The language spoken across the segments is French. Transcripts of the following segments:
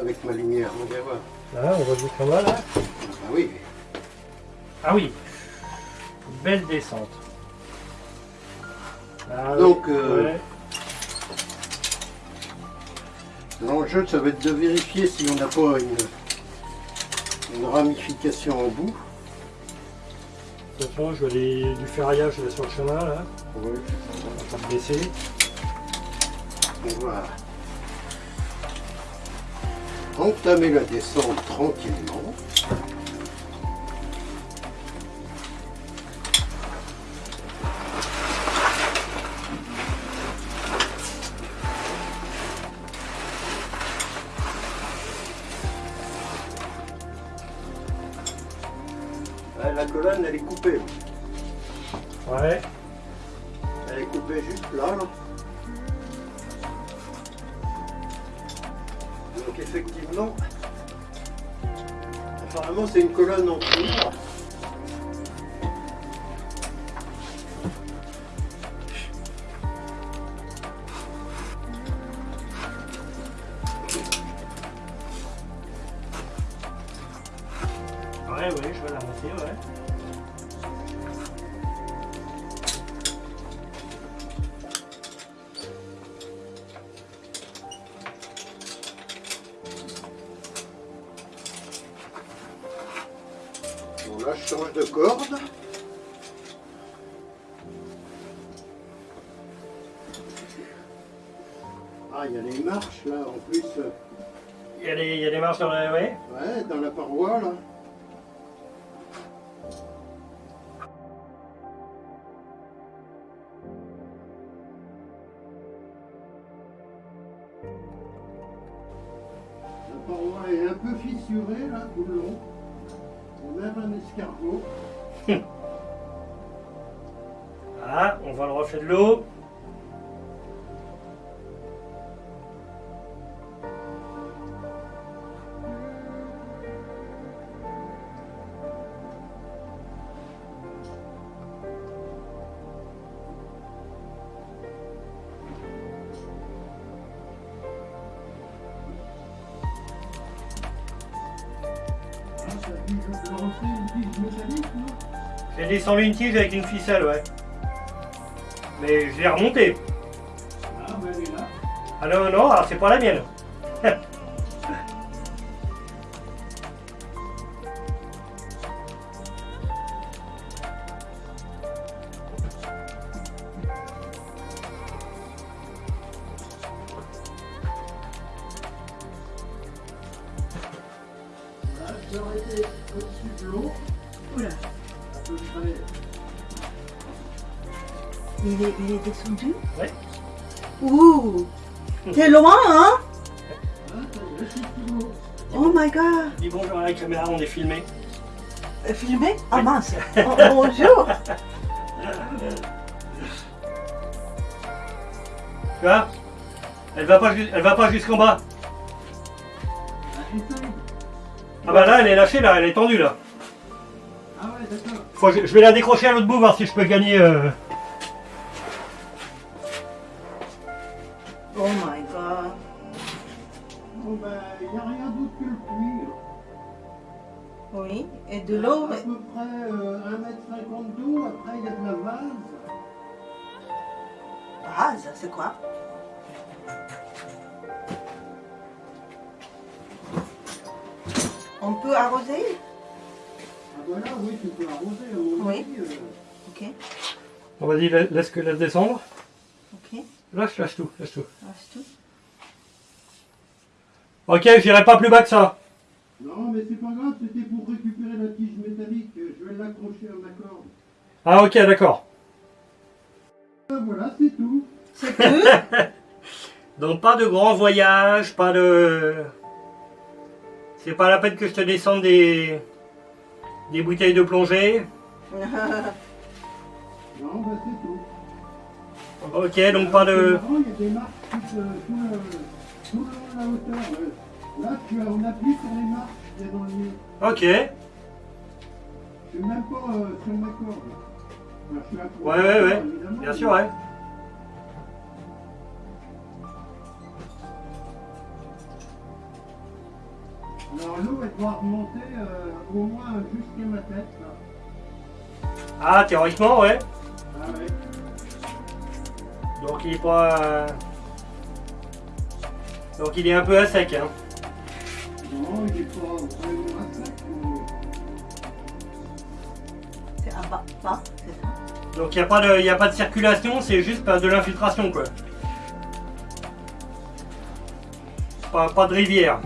avec ma lumière, on va voir. Là, on voit jusqu'en bas, là. Ah oui. Ah oui. Belle descente. Ah, Donc, oui. euh, Ouais. L'enjeu, ça va être de vérifier si on n'a pas une, une ramification en bout. De toute façon, je vais aller du ferraillage sur le chemin, là. Oui. On va baisser. Voilà. Entamer la descente tranquillement. La colonne, elle est coupée. Ouais. Elle est coupée juste là. là. Donc effectivement, apparemment c'est une colonne en cuivre. Ouais, ouais, je vais la monter, ouais. Là je change de corde. Ah il y a les marches là en plus. Il y a des, il y a des marches dans la... Ouais. Ouais, dans la paroi là. La paroi est un peu fissurée là tout le long. A un escargot. Ah, on voit le reflet de l'eau. J'ai descendu une tige avec une ficelle, ouais. Mais je l'ai remontée. Ah, ben elle est là. Ah non, non, c'est pas la mienne. Au-dessus de l'eau. Oula, il est, il est descendu Ouais. Ouh T'es loin, hein. Oh my god Dis bonjour à la caméra, on est filmé. Euh, Filmé Ah mince Oh, Bonjour Tu vois Elle va pas, elle va pas jusqu'en bas. Ah bah là, elle est lâchée, là, elle est tendue, là. Ah ouais, d'accord. Faut que je, je vais la décrocher à l'autre bout, voir si je peux gagner... euh, Oh my god Bon ben, il n'y a rien d'autre que le cuir. Oui, et de l'eau, À mais... peu près euh, 1m50 d'eau, après il y a de la vase. Rase, c'est quoi? On peut arroser? Ah voilà, oui, tu peux arroser à mon Oui. avis, euh, Ok, Bon, vas-y, la- laisse que laisse descendre. ok, Lâche, lâche tout, lâche tout. reste tout. Ok, j'irai pas plus bas que ça. Non, mais c'est pas grave, c'était pour récupérer la tige métallique. Je vais l'accrocher à ma corde. Ah ok, d'accord. Ah, voilà, c'est tout. C'est tout? Donc pas de grand voyage, pas de... C'est pas la peine que je te descende des... des bouteilles de plongée? Non, ben c'est tout. Ok, donc pas de... marrant, il y a des marques tout, euh, tout, de la hauteur. euh. Là, tu on appuie sur les marques qu'il y a dans le mur. Ok. Je suis même pas euh, sur ma corde. Ouais, ouais, ouais. Bien sûr, ouais. L'eau, elle doit remonter euh, au moins jusqu'à ma tête. Là. Ah, théoriquement, ouais. Ah ouais. Donc il est pas. euh, Donc il est un peu à sec. Hein. Non, il est pas vraiment à sec. mais- C'est à bas, bas, c'est ça. Donc il n'y a, pas de- y a pas de circulation, c'est juste pas de l'infiltration quoi. Pas, pas de rivière.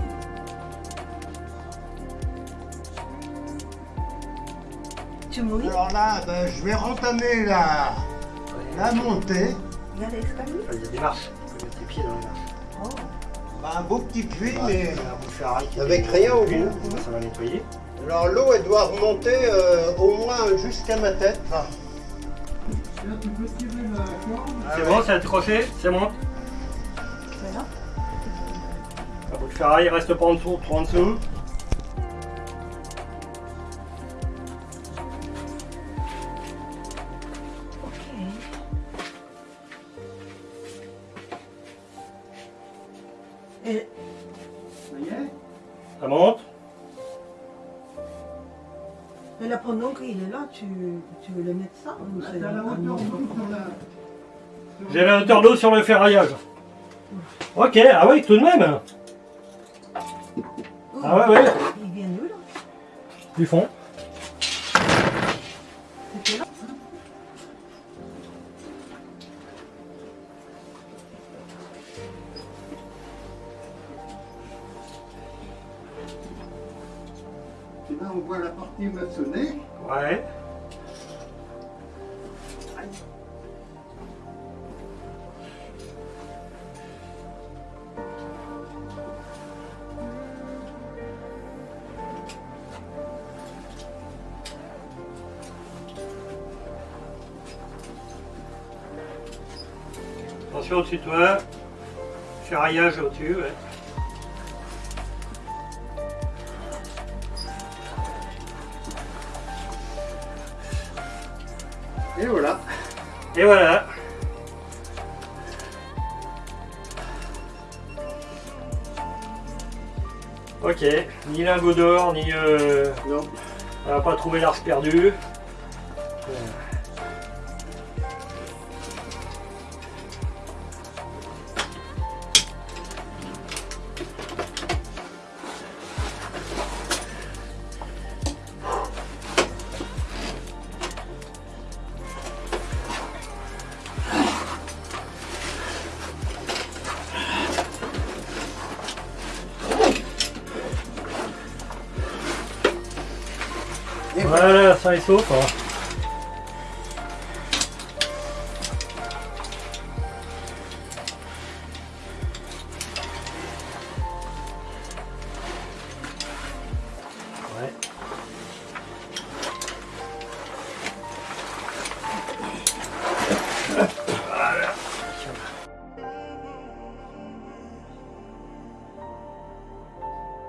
Tu mouilles Alors là, ben, je vais rentamer la, la montée. Il y a l'escalier Il y a des marches. Tu peux mettre tes pieds dans les marches. Oh. Ben, un beau petit puits, mais Avec rien au bout. Ça va nettoyer. alors l'eau, elle doit remonter euh, au moins jusqu'à ma tête. La. Ah C'est bon, c'est accroché, c'est bon. Un bout de ferraille reste pas en dessous, trop en dessous. Et là, pendant qu'il est là, tu, tu veux le mettre ça ou c'est la un hauteur d'eau la... J'ai la hauteur d'eau sur le ferraillage. Ok, ah oui, tout de même. Ah ouais, ouais. Il vient d'où là? Du fond. C'était là la partie maçonnée. Ouais. Attention au-dessus de toi. Ferraillage au-dessus, ouais. Et voilà. Et voilà. Ok, ni lingot d'or, ni... Euh, Non. on va pas trouver l'ars perdu. Voilà, ça est sauf. hein.